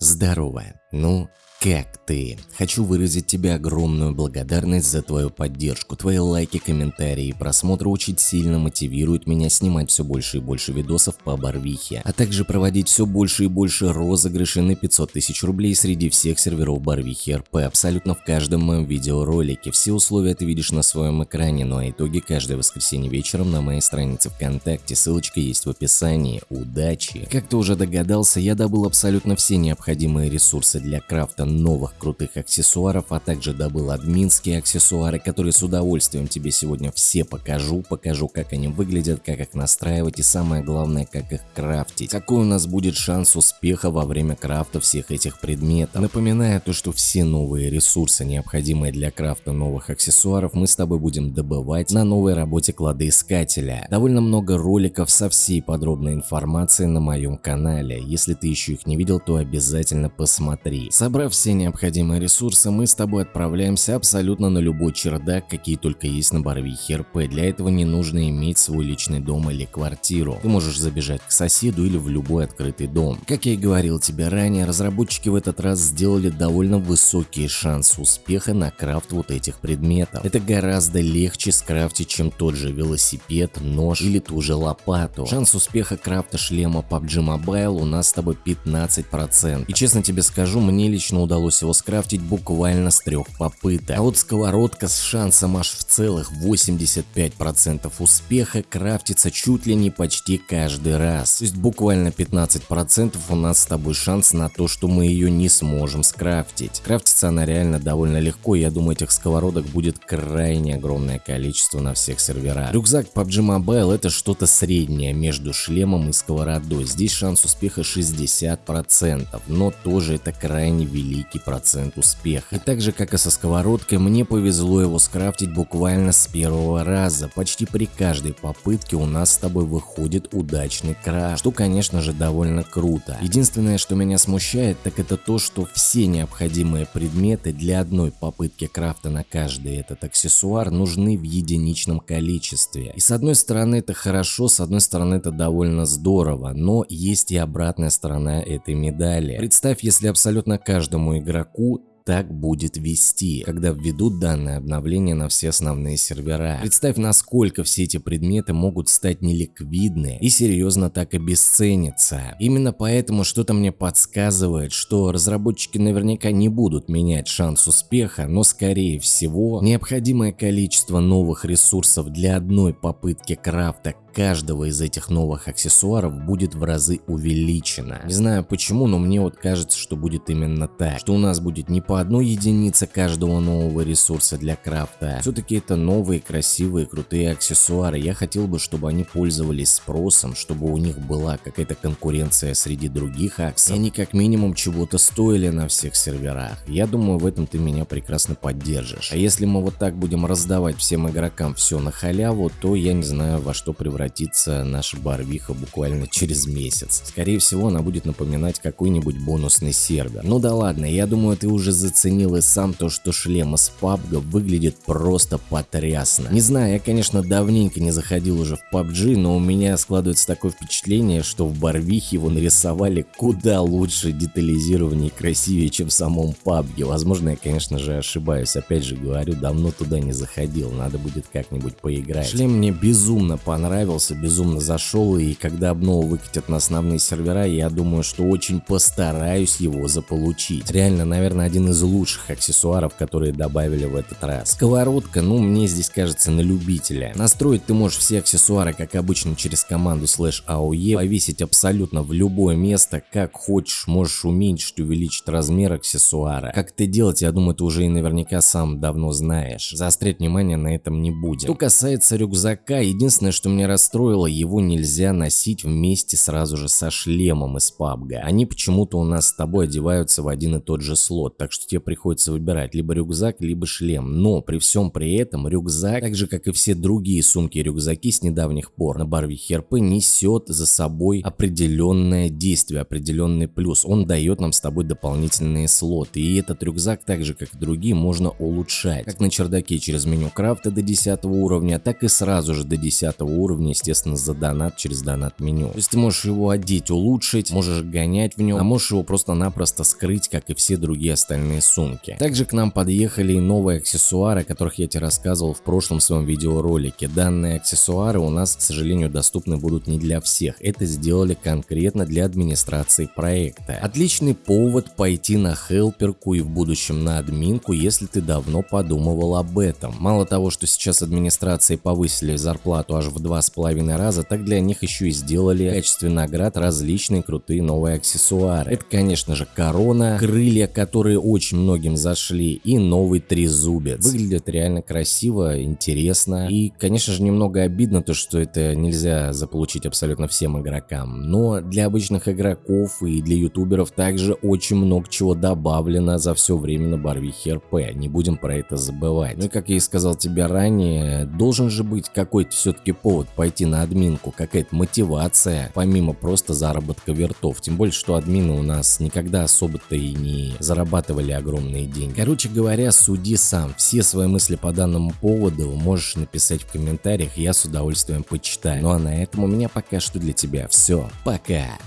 Здорово. Ну, как ты? Хочу выразить тебе огромную благодарность за твою поддержку. Твои лайки, комментарии и просмотры очень сильно мотивируют меня снимать все больше и больше видосов по Барвихе, а также проводить все больше и больше розыгрышей на 500 тысяч рублей среди всех серверов Барвихи РП абсолютно в каждом моем видеоролике. Все условия ты видишь на своем экране, ну а итоги каждое воскресенье вечером на моей странице ВКонтакте. Ссылочка есть в описании. Удачи! Как ты уже догадался, я добыл абсолютно все необходимые ресурсы для крафта новых крутых аксессуаров, а также добыл админские аксессуары, которые с удовольствием тебе сегодня все покажу. Покажу, как они выглядят, как их настраивать и самое главное, как их крафтить. Какой у нас будет шанс успеха во время крафта всех этих предметов. Напоминаю то, что все новые ресурсы, необходимые для крафта новых аксессуаров, мы с тобой будем добывать на новой работе кладоискателя. Довольно много роликов со всей подробной информацией на моем канале. Если ты еще их не видел, то обязательно посмотри. Собрав все необходимые ресурсы, мы с тобой отправляемся абсолютно на любой чердак, какие только есть на Барвихе РП. Для этого не нужно иметь свой личный дом или квартиру. Ты можешь забежать к соседу или в любой открытый дом. Как я и говорил тебе ранее, разработчики в этот раз сделали довольно высокий шанс успеха на крафт вот этих предметов. Это гораздо легче скрафтить, чем тот же велосипед, нож или ту же лопату. Шанс успеха крафта шлема PUBG Mobile у нас с тобой 15%. И честно тебе скажу, мне лично удалось его скрафтить буквально с трех попыток. А вот сковородка с шансом аж в целых 85% успеха крафтится чуть ли не почти каждый раз. То есть буквально 15% у нас с тобой шанс на то, что мы ее не сможем скрафтить. Крафтится она реально довольно легко, я думаю этих сковородок будет крайне огромное количество на всех серверах. Рюкзак PUBG Mobile это что-то среднее между шлемом и сковородой. Здесь шанс успеха 60%, но тоже это крайне велик великий процент успеха. И так же как и со сковородкой, мне повезло его скрафтить буквально с первого раза. Почти при каждой попытке у нас с тобой выходит удачный крафт, что конечно же довольно круто. Единственное, что меня смущает, так это то, что все необходимые предметы для одной попытки крафта на каждый этот аксессуар нужны в единичном количестве. И с одной стороны это хорошо, с одной стороны это довольно здорово, но есть и обратная сторона этой медали. Представь, если абсолютно каждому игроку так будет вести, когда введут данное обновление на все основные сервера. Представь, насколько все эти предметы могут стать неликвидны и серьезно так обесцениться. Именно поэтому что-то мне подсказывает, что разработчики наверняка не будут менять шанс успеха, но скорее всего необходимое количество новых ресурсов для одной попытки крафта каждого из этих новых аксессуаров будет в разы увеличено. Не знаю почему, но мне вот кажется, что будет именно так. Что у нас будет не по одной единице каждого нового ресурса для крафта. Все-таки это новые, красивые, крутые аксессуары. Я хотел бы, чтобы они пользовались спросом, чтобы у них была какая-то конкуренция среди других аксов. И они как минимум чего-то стоили на всех серверах. Я думаю, в этом ты меня прекрасно поддержишь. А если мы вот так будем раздавать всем игрокам все на халяву, то я не знаю во что превратиться превратится наша барвиха буквально через месяц. Скорее всего, она будет напоминать какой-нибудь бонусный сервер. Ну да ладно, я думаю, ты уже заценил и сам то, что шлем из PUBG выглядит просто потрясно. Не знаю, я, конечно, давненько не заходил уже в PUBG, но у меня складывается такое впечатление, что в барвихе его нарисовали куда лучше, детализированнее и красивее, чем в самом PUBG. Возможно, я, конечно же, ошибаюсь. Опять же говорю, давно туда не заходил, надо будет как-нибудь поиграть. Шлем мне безумно понравился понравился, безумно зашел, и когда обнову выкатят на основные сервера, я думаю, что очень постараюсь его заполучить. Реально, наверное, один из лучших аксессуаров, которые добавили в этот раз. Сковородка, ну, мне здесь кажется на любителя. Настроить ты можешь все аксессуары, как обычно, через команду slash AOE, повесить абсолютно в любое место, как хочешь, можешь уменьшить, увеличить размер аксессуара. Как это делать, я думаю, ты уже и наверняка сам давно знаешь. Заострять внимание на этом не будем. Что касается рюкзака, единственное, что мне расстроило, его нельзя носить вместе сразу же со шлемом из PUBG. Они почему-то у нас с тобой одеваются в один и тот же слот, так что тебе приходится выбирать либо рюкзак, либо шлем. Но при всем при этом рюкзак, так же как и все другие сумки-рюкзаки с недавних пор на барве ХРП, несет за собой определенное действие, определенный плюс. Он дает нам с тобой дополнительные слоты. И этот рюкзак, так же как и другие, можно улучшать. Как на чердаке через меню крафта до 10 уровня, так и сразу же до 10 уровня естественно, за донат через донат меню. То есть ты можешь его одеть, улучшить, можешь гонять в нем, а можешь его просто-напросто скрыть, как и все другие остальные сумки. Также к нам подъехали и новые аксессуары, о которых я тебе рассказывал в прошлом своем видеоролике. Данные аксессуары у нас, к сожалению, доступны будут не для всех. Это сделали конкретно для администрации проекта. Отличный повод пойти на хелперку и в будущем на админку, если ты давно подумывал об этом. Мало того, что сейчас администрации повысили зарплату аж в два с половиной раза, так для них еще и сделали в качестве наград различные крутые новые аксессуары. Это, конечно же, корона, крылья, которые очень многим зашли, и новый трезубец. Выглядит реально красиво, интересно. И, конечно же, немного обидно то, что это нельзя заполучить абсолютно всем игрокам. Но для обычных игроков и для ютуберов также очень много чего добавлено за все время на Барвихе РП. Не будем про это забывать. Ну и как я и сказал тебе ранее, должен же быть какой-то все-таки повод пойти на админку, какая-то мотивация, помимо просто заработка вертов. Тем более, что админы у нас никогда особо-то и не зарабатывали огромные деньги. Короче говоря, суди сам. Все свои мысли по данному поводу можешь написать в комментариях, я с удовольствием почитаю. Ну а на этом у меня пока что для тебя все. Пока!